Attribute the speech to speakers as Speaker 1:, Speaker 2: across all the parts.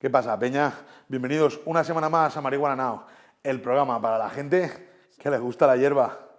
Speaker 1: ¿Qué pasa, Peña? Bienvenidos una semana más a Marihuana Now, el programa para la gente que le gusta la hierba.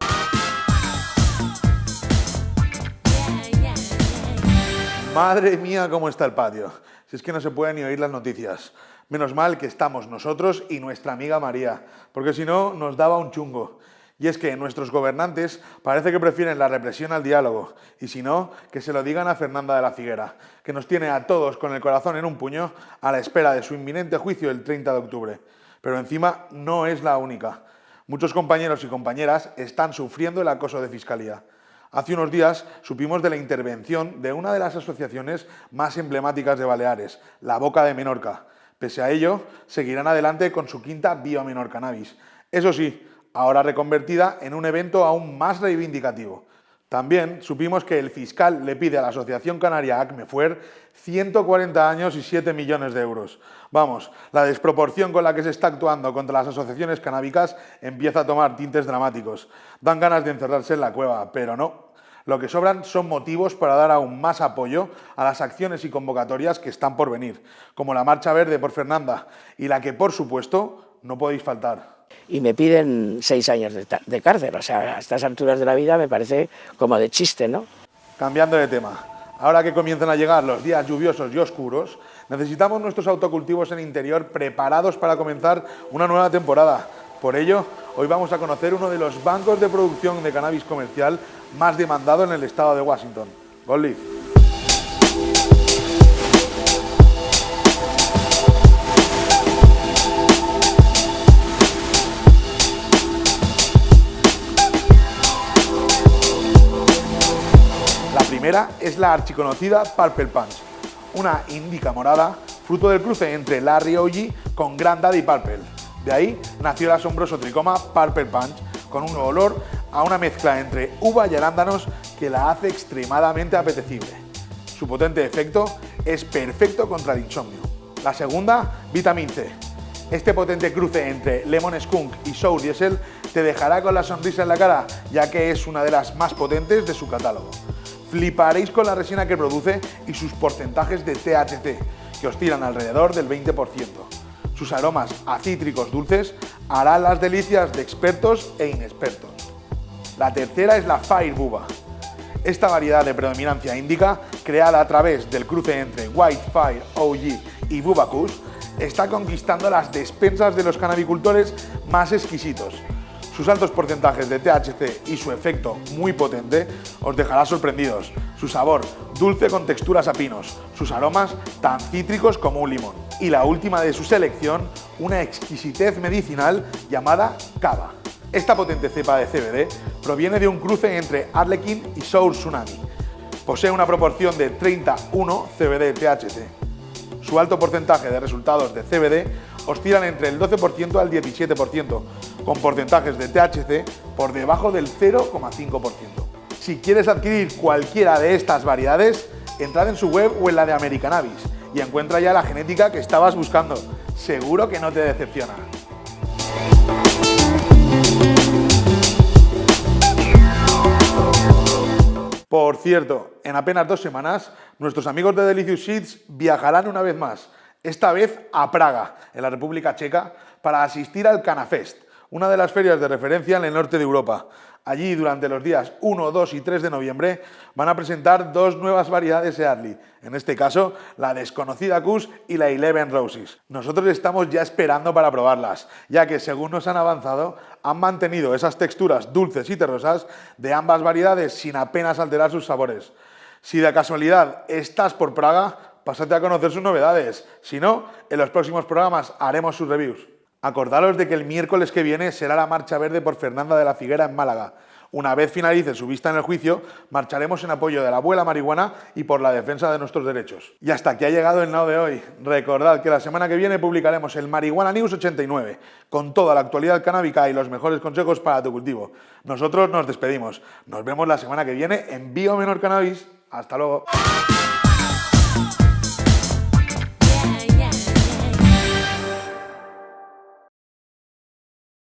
Speaker 1: Madre mía, cómo está el patio. Si es que no se puede ni oír las noticias. Menos mal que estamos nosotros y nuestra amiga María, porque si no nos daba un chungo. Y es que nuestros gobernantes parece que prefieren la represión al diálogo, y si no, que se lo digan a Fernanda de la Figuera, que nos tiene a todos con el corazón en un puño a la espera de su inminente juicio el 30 de octubre. Pero encima no es la única. Muchos compañeros y compañeras están sufriendo el acoso de fiscalía. Hace unos días supimos de la intervención de una de las asociaciones más emblemáticas de Baleares, la Boca de Menorca. Pese a ello, seguirán adelante con su quinta Menor Cannabis. Eso sí, ahora reconvertida en un evento aún más reivindicativo. También supimos que el fiscal le pide a la Asociación Canaria ACMEFUER 140 años y 7 millones de euros. Vamos, la desproporción con la que se está actuando contra las asociaciones canábicas empieza a tomar tintes dramáticos. Dan ganas de encerrarse en la cueva, pero no. Lo que sobran son motivos para dar aún más apoyo a las acciones y convocatorias que están por venir, como la Marcha Verde por Fernanda y la que, por supuesto, no podéis faltar
Speaker 2: y me piden seis años de, cárcel. O sea, a estas alturas de la vida me parece como de chiste, ¿no?
Speaker 1: Cambiando de tema, ahora que comienzan a llegar los días lluviosos y oscuros, necesitamos nuestros autocultivos en interior preparados para comenzar una nueva temporada. Por ello, hoy vamos a conocer uno de los bancos de producción de cannabis comercial más demandado en el estado de Washington, Gold primera es la archiconocida Purple Punch, una indica morada, fruto del cruce entre Larry OG con Grand Daddy Purple. De ahí nació el asombroso tricoma Purple Punch, con un olor a una mezcla entre uva y arándanos que la hace extremadamente apetecible. Su potente efecto es perfecto contra el insomnio. La segunda, Vitamin C. Este potente cruce entre Lemon Skunk y Sour Diesel te dejará con la sonrisa en la cara, ya que es una de las más potentes de su catálogo. Fliparéis con la resina que produce y sus porcentajes de THC, que oscilan alrededor del 20%. Sus aromas a cítricos dulces harán las delicias de expertos e inexpertos. La tercera es la Fire Buba. Esta variedad de predominancia índica, creada a través del cruce entre White Fire OG y Buba Kush, está conquistando las despensas de los canabicultores más exquisitos, sus altos porcentajes de THC y su efecto muy potente os dejará sorprendidos. Su sabor, dulce con texturas a pinos, sus aromas tan cítricos como un limón. Y la última de su selección, una exquisitez medicinal llamada Cava. Esta potente cepa de CBD proviene de un cruce entre Arlequin y Sour Tsunami. Posee una proporción de 31 CBD-THC. Su alto porcentaje de resultados de CBD oscilan entre el 12% al 17%, con porcentajes de THC por debajo del 0,5%. Si quieres adquirir cualquiera de estas variedades, entrad en su web o en la de American y encuentra ya la genética que estabas buscando. Seguro que no te decepciona. Por cierto, en apenas dos semanas, nuestros amigos de Delicious Seeds viajarán una vez más, esta vez a Praga, en la República Checa, para asistir al Canafest, una de las ferias de referencia en el norte de Europa. Allí, durante los días 1, 2 y 3 de noviembre, van a presentar dos nuevas variedades Early, en este caso, la desconocida Kush y la Eleven Roses. Nosotros estamos ya esperando para probarlas, ya que, según nos han avanzado, han mantenido esas texturas dulces y terrosas de ambas variedades sin apenas alterar sus sabores. Si de casualidad estás por Praga, pásate a conocer sus novedades. Si no, en los próximos programas haremos sus reviews. Acordaros de que el miércoles que viene será la marcha verde por Fernanda de la Figuera en Málaga. Una vez finalice su vista en el juicio, marcharemos en apoyo de la abuela marihuana y por la defensa de nuestros derechos. Y hasta aquí ha llegado el Now de hoy. Recordad que la semana que viene publicaremos el Marihuana News 89, con toda la actualidad canábica y los mejores consejos para tu cultivo. Nosotros nos despedimos. Nos vemos la semana que viene en Bio Menor Cannabis. Hasta luego.